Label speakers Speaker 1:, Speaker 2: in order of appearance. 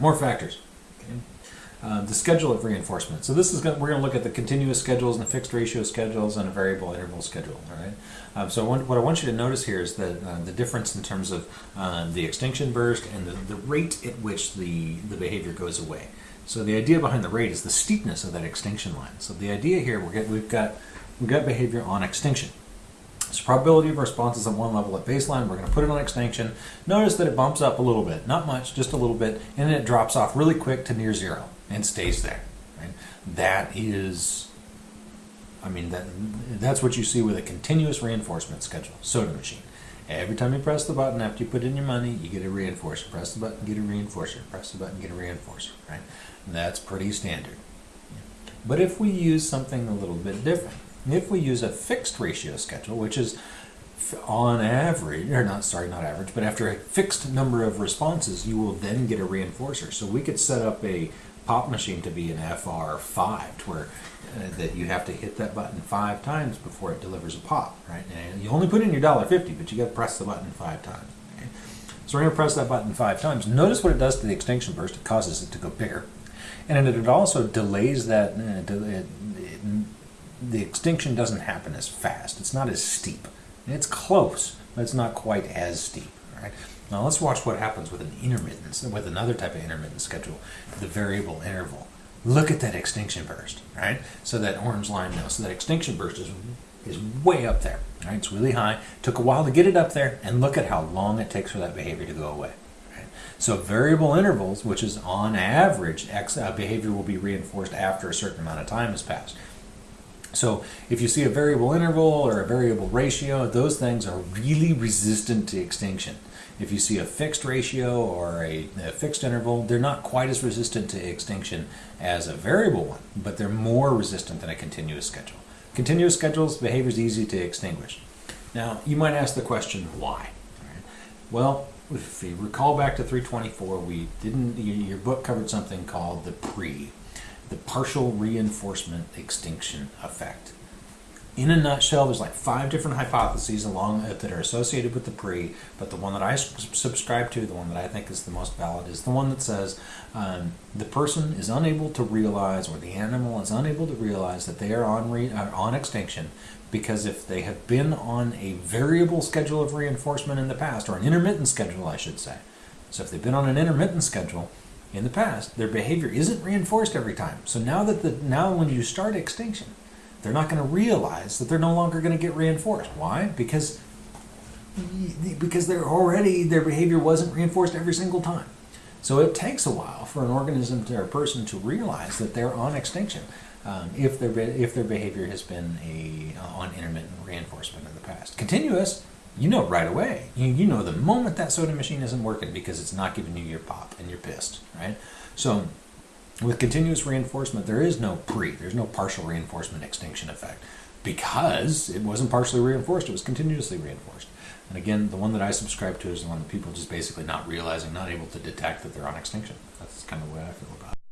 Speaker 1: more factors. Okay. Uh, the schedule of reinforcement. So this is gonna, we're going to look at the continuous schedules and the fixed ratio schedules and a variable interval schedule. All right. Um, so want, what I want you to notice here is that uh, the difference in terms of uh, the extinction burst and the, the rate at which the the behavior goes away. So the idea behind the rate is the steepness of that extinction line. So the idea here we're get, we've got we've got behavior on extinction. So probability of responses at one level at baseline, we're going to put it on extinction. Notice that it bumps up a little bit, not much, just a little bit, and then it drops off really quick to near zero and stays there. Right? That is, I mean, that that's what you see with a continuous reinforcement schedule, soda machine. Every time you press the button after you put in your money, you get a reinforcer. Press the button, get a reinforcer. Press the button, get a reinforcer. Right? That's pretty standard. But if we use something a little bit different, if we use a fixed ratio schedule, which is on average, or not, sorry, not average, but after a fixed number of responses, you will then get a reinforcer. So we could set up a pop machine to be an FR5, to where uh, that you have to hit that button five times before it delivers a pop, right? And you only put in your dollar fifty, but you got to press the button five times. Okay? So we're going to press that button five times. Notice what it does to the extinction burst. It causes it to go bigger, and it also delays that. Uh, it, it, the extinction doesn't happen as fast. It's not as steep. It's close, but it's not quite as steep. Right? Now let's watch what happens with an intermittence, with another type of intermittent schedule, the variable interval. Look at that extinction burst, right? So that orange line now, so that extinction burst is is way up there, right? It's really high. Took a while to get it up there, and look at how long it takes for that behavior to go away. Right? So variable intervals, which is on average, X uh, behavior will be reinforced after a certain amount of time has passed. So if you see a variable interval or a variable ratio, those things are really resistant to extinction. If you see a fixed ratio or a, a, fixed interval, they're not quite as resistant to extinction as a variable one, but they're more resistant than a continuous schedule. Continuous schedules, behavior is easy to extinguish. Now, you might ask the question, why? Right. Well, if you recall back to 324, we didn't, your book covered something called the PRE, the partial reinforcement extinction effect. In a nutshell, there's like five different hypotheses along that are associated with the pre, but the one that I subscribe to, the one that I think is the most valid, is the one that says um, the person is unable to realize, or the animal is unable to realize that they are on uh, on extinction because if they have been on a variable schedule of reinforcement in the past, or an intermittent schedule, I should say. So if they've been on an intermittent schedule, in the past, their behavior isn't reinforced every time. So now that the now when you start extinction, they're not going to realize that they're no longer going to get reinforced. Why? Because because they're already their behavior wasn't reinforced every single time. So it takes a while for an organism or a person to realize that they're on extinction um, if their if their behavior has been a uh, on intermittent reinforcement in the past. Continuous you know right away. You, you know the moment that soda machine isn't working because it's not giving you your pop and you're pissed, right? So with continuous reinforcement, there is no pre, there's no partial reinforcement extinction effect because it wasn't partially reinforced, it was continuously reinforced. And again, the one that I subscribe to is the one that people just basically not realizing, not able to detect that they're on extinction. That's kind of the way I feel about it.